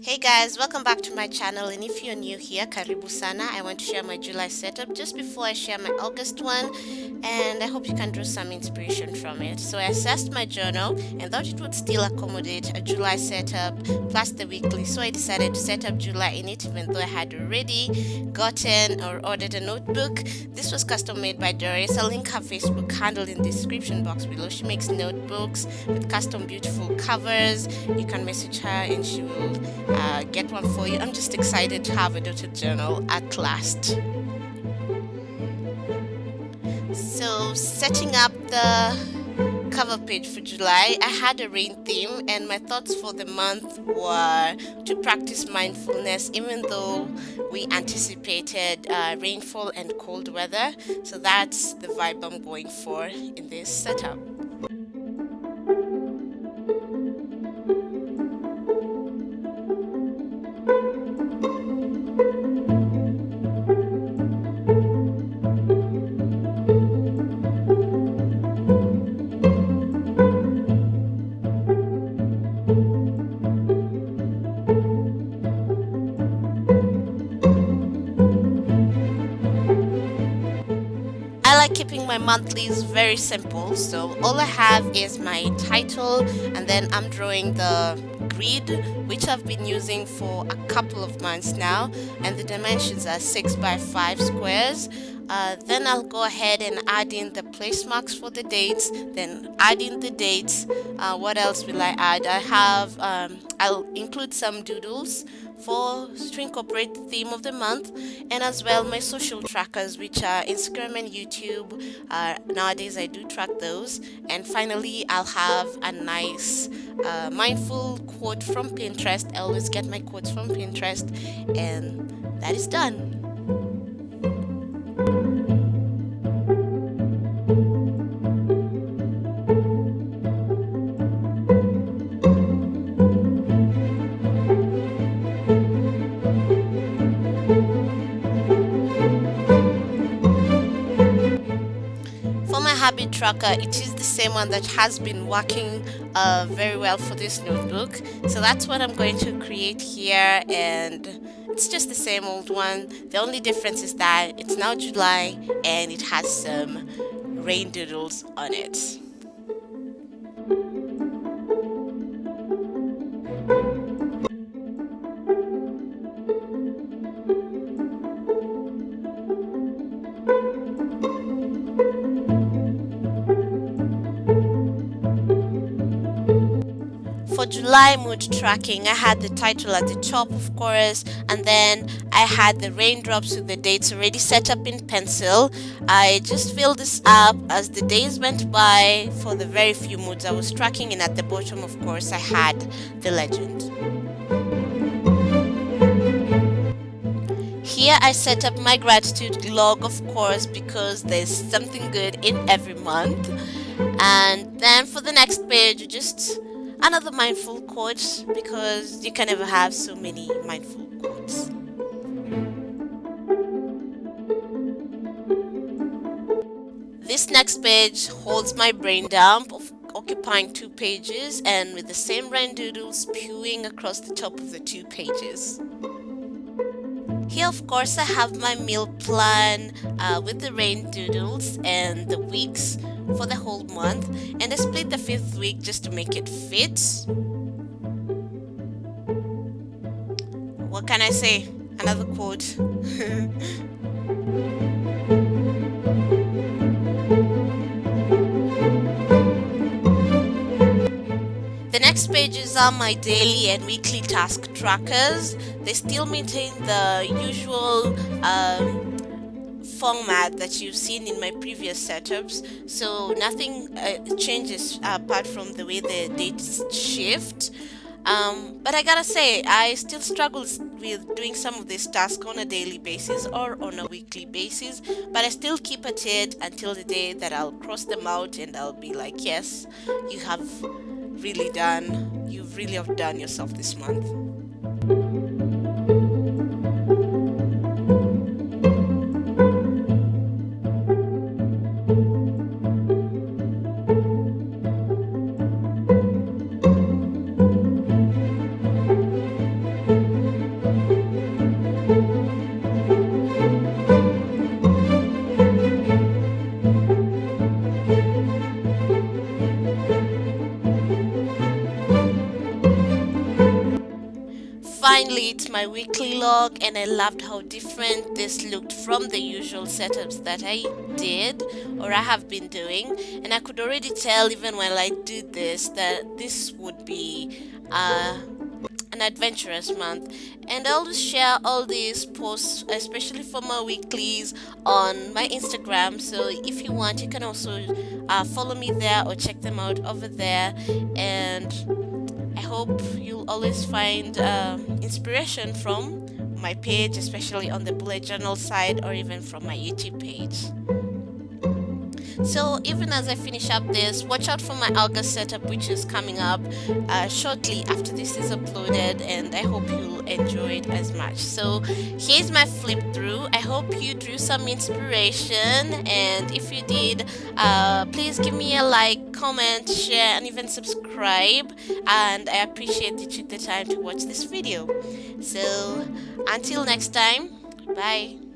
Hey guys, welcome back to my channel and if you're new here, karibu sana. I want to share my July setup just before I share my August one and I hope you can draw some inspiration from it. So I assessed my journal and thought it would still accommodate a July setup plus the weekly. So I decided to set up July in it even though I had already gotten or ordered a notebook. This was custom made by Doris. I'll link her Facebook handle in the description box below. She makes notebooks with custom beautiful covers. You can message her and she will uh, get one for you. I'm just excited to have a dotted journal at last. So setting up the cover page for July, I had a rain theme and my thoughts for the month were to practice mindfulness even though we anticipated uh, rainfall and cold weather. So that's the vibe I'm going for in this setup. Like keeping my monthlies very simple. So all I have is my title and then I'm drawing the grid which I've been using for a couple of months now and the dimensions are 6 by 5 squares uh, then I'll go ahead and add in the place marks for the dates then add in the dates uh, what else will I add? I have um, I'll include some doodles for to incorporate the theme of the month and as well my social trackers which are Instagram and YouTube uh, nowadays I do track those and finally I'll have a nice uh, mindful quote from Pinterest. I always get my quotes from Pinterest and that is done habit tracker, it is the same one that has been working uh, very well for this notebook. So that's what I'm going to create here and it's just the same old one. The only difference is that it's now July and it has some rain doodles on it. July mood tracking, I had the title at the top, of course, and then I had the raindrops with the dates already set up in pencil. I just filled this up as the days went by for the very few moods I was tracking, and at the bottom, of course, I had the legend. Here I set up my gratitude log, of course, because there's something good in every month. And then for the next page, just another mindful quote because you can never have so many mindful quotes. This next page holds my brain dump of occupying two pages and with the same rain doodle spewing across the top of the two pages. Here, of course, I have my meal plan uh, with the rain doodles and the weeks for the whole month, and I split the fifth week just to make it fit. What can I say? Another quote. pages are my daily and weekly task trackers. They still maintain the usual um, format that you've seen in my previous setups, so nothing uh, changes apart from the way the dates shift. Um, but I gotta say, I still struggle with doing some of these tasks on a daily basis or on a weekly basis, but I still keep at it until the day that I'll cross them out and I'll be like, yes, you have really done, you've really outdone yourself this month. Finally it's my weekly log and I loved how different this looked from the usual setups that I did or I have been doing. And I could already tell even while I did this that this would be uh, an adventurous month. And I always share all these posts especially for my weeklies on my Instagram. So if you want you can also uh, follow me there or check them out over there. And hope you'll always find uh, inspiration from my page especially on the bullet journal side or even from my YouTube page so even as I finish up this watch out for my August setup which is coming up uh, shortly after this is uploaded and I hope you'll enjoy it as much. So here's my flip through. I hope you drew some inspiration and if you did uh, please give me a like comment share and even subscribe and I appreciate you took the time to watch this video. So until next time bye